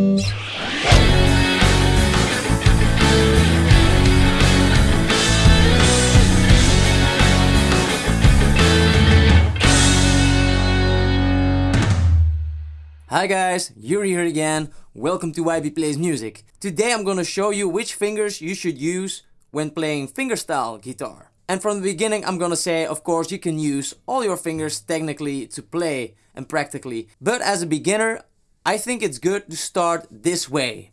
Hi guys, Yuri here again. Welcome to YB Plays Music. Today I'm gonna show you which fingers you should use when playing fingerstyle guitar. And from the beginning I'm gonna say, of course, you can use all your fingers technically to play and practically. But as a beginner, I think it's good to start this way.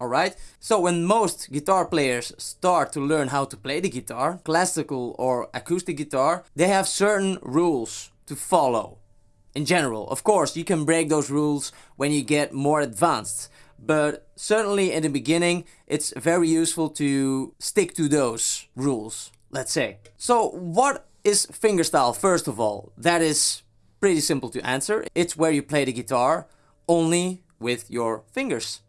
Alright? So when most guitar players start to learn how to play the guitar, classical or acoustic guitar, they have certain rules to follow in general. Of course, you can break those rules when you get more advanced, but certainly in the beginning, it's very useful to stick to those rules, let's say. So what is fingerstyle first of all? That is pretty simple to answer. It's where you play the guitar only with your fingers.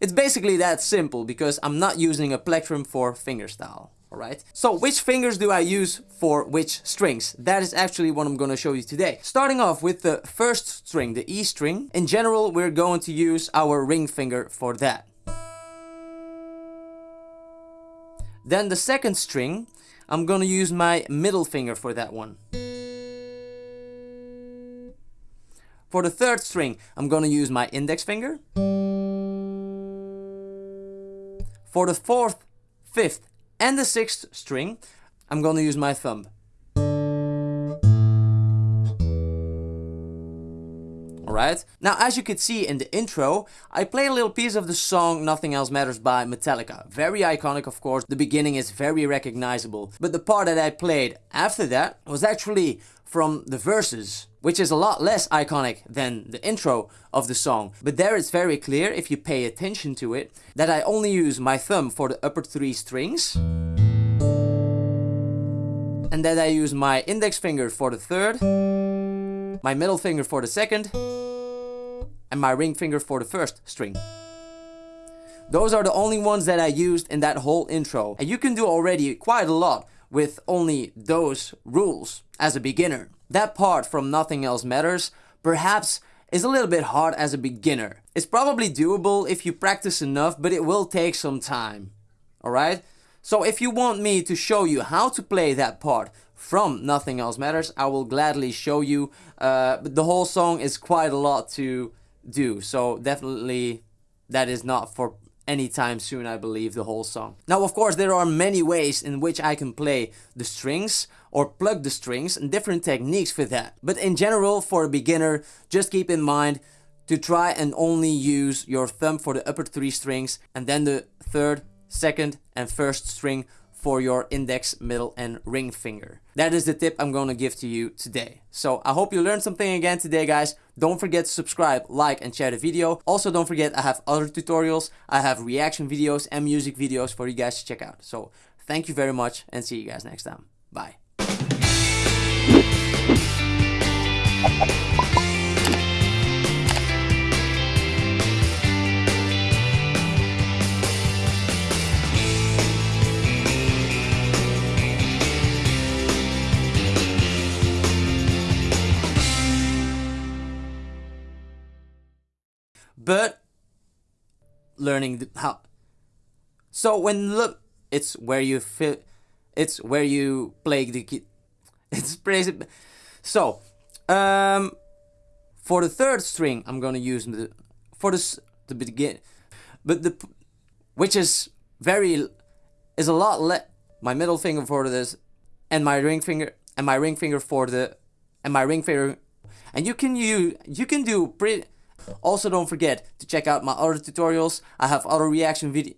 It's basically that simple because I'm not using a plectrum for fingerstyle. Alright, so which fingers do I use for which strings? That is actually what I'm going to show you today. Starting off with the first string, the E string. In general, we're going to use our ring finger for that. Then the second string, I'm going to use my middle finger for that one. For the third string, I'm going to use my index finger. For the fourth, fifth and the sixth string, I'm gonna use my thumb. Alright, now as you could see in the intro, I play a little piece of the song Nothing Else Matters by Metallica. Very iconic of course, the beginning is very recognizable. But the part that I played after that was actually from the verses, which is a lot less iconic than the intro of the song. But there it's very clear, if you pay attention to it, that I only use my thumb for the upper three strings. And that I use my index finger for the third, my middle finger for the second, and my ring finger for the first string. Those are the only ones that I used in that whole intro. And you can do already quite a lot with only those rules as a beginner. That part from Nothing Else Matters perhaps is a little bit hard as a beginner. It's probably doable if you practice enough, but it will take some time. Alright? So if you want me to show you how to play that part from Nothing Else Matters, I will gladly show you. Uh, but the whole song is quite a lot to do. So definitely that is not for anytime soon I believe the whole song. Now of course there are many ways in which I can play the strings or plug the strings and different techniques for that. But in general for a beginner just keep in mind to try and only use your thumb for the upper three strings and then the third, second and first string for your index, middle and ring finger. That is the tip I'm going to give to you today. So I hope you learned something again today guys. Don't forget to subscribe, like and share the video. Also don't forget I have other tutorials. I have reaction videos and music videos for you guys to check out. So thank you very much and see you guys next time. Bye. But learning how. So when look it's where you feel it's where you play the key it's crazy so um for the third string i'm gonna use the for this the begin but the which is very is a lot less my middle finger for this and my ring finger and my ring finger for the and my ring finger and you can you you can do pretty also don't forget to check out my other tutorials. I have other reaction video